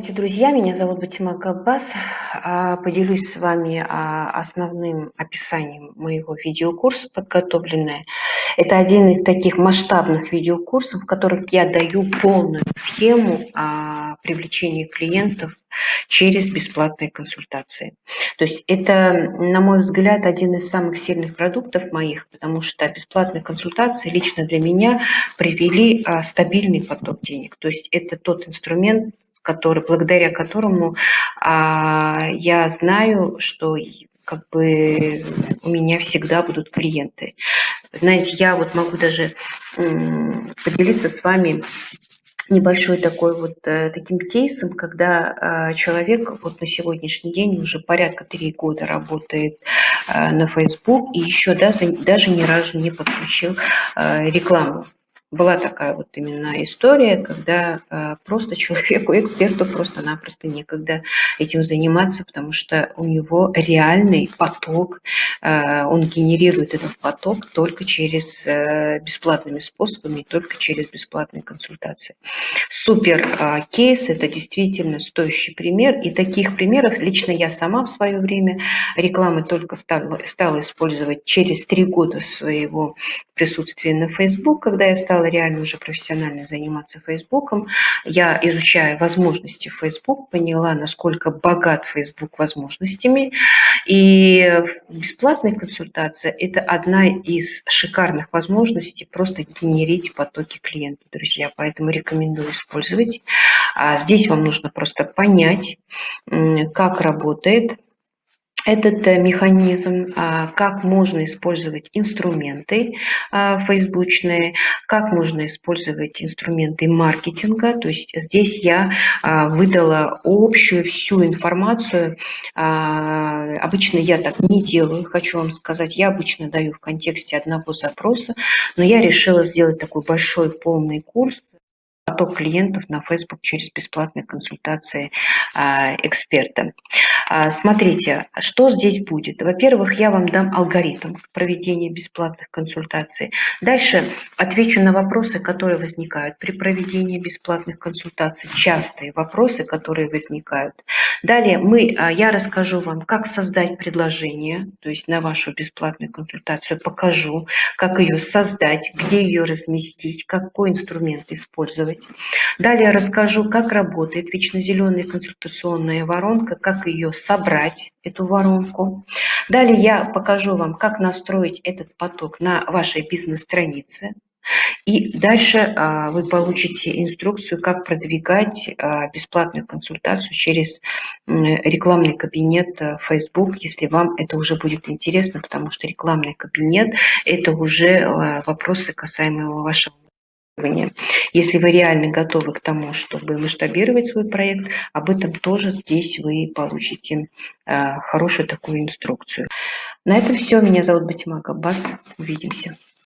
Здравствуйте, друзья, меня зовут Батима Габбас. А, поделюсь с вами а, основным описанием моего видеокурса подготовленное. Это один из таких масштабных видеокурсов, в которых я даю полную схему а, привлечения клиентов через бесплатные консультации. То есть это, на мой взгляд, один из самых сильных продуктов моих, потому что бесплатные консультации лично для меня привели стабильный поток денег. То есть это тот инструмент, который, благодаря которому а, я знаю, что как бы у меня всегда будут клиенты. Знаете, я вот могу даже поделиться с вами небольшой такой вот э, таким кейсом, когда э, человек вот на сегодняшний день уже порядка три года работает э, на Facebook и еще даже, даже ни разу не подключил э, рекламу была такая вот именно история, когда э, просто человеку, эксперту просто-напросто некогда этим заниматься, потому что у него реальный поток, э, он генерирует этот поток только через э, бесплатными способами, только через бесплатные консультации. Супер э, кейс, это действительно стоящий пример, и таких примеров лично я сама в свое время рекламы только стала, стала использовать через три года своего присутствия на Facebook, когда я стала реально уже профессионально заниматься Фейсбуком, я, изучая возможности Facebook, поняла, насколько богат Facebook возможностями. И бесплатная консультация – это одна из шикарных возможностей просто генерить потоки клиентов, друзья. Поэтому рекомендую использовать. А здесь вам нужно просто понять, как работает этот э, механизм, а, как можно использовать инструменты а, фейсбучные, как можно использовать инструменты маркетинга. То есть здесь я а, выдала общую всю информацию. Обычно я так не делаю, хочу вам сказать. Я обычно даю в контексте одного запроса, но я решила сделать такой большой полный курс поток клиентов на Facebook через бесплатные консультации эксперта. А, смотрите, что здесь будет. Во-первых, я вам дам алгоритм проведения бесплатных консультаций. Дальше отвечу на вопросы, которые возникают при проведении бесплатных консультаций, частые вопросы, которые возникают. Далее мы, а, я расскажу вам, как создать предложение, то есть на вашу бесплатную консультацию покажу, как ее создать, где ее разместить, какой инструмент использовать. Далее расскажу, как работает вечно зеленая консультационная воронка, как ее собрать эту воронку. Далее я покажу вам, как настроить этот поток на вашей бизнес-странице. И дальше а, вы получите инструкцию, как продвигать а, бесплатную консультацию через рекламный кабинет а, Facebook, если вам это уже будет интересно, потому что рекламный кабинет – это уже а, вопросы касаемые вашего если вы реально готовы к тому, чтобы масштабировать свой проект, об этом тоже здесь вы получите э, хорошую такую инструкцию. На этом все. Меня зовут Батима Габбас. Увидимся.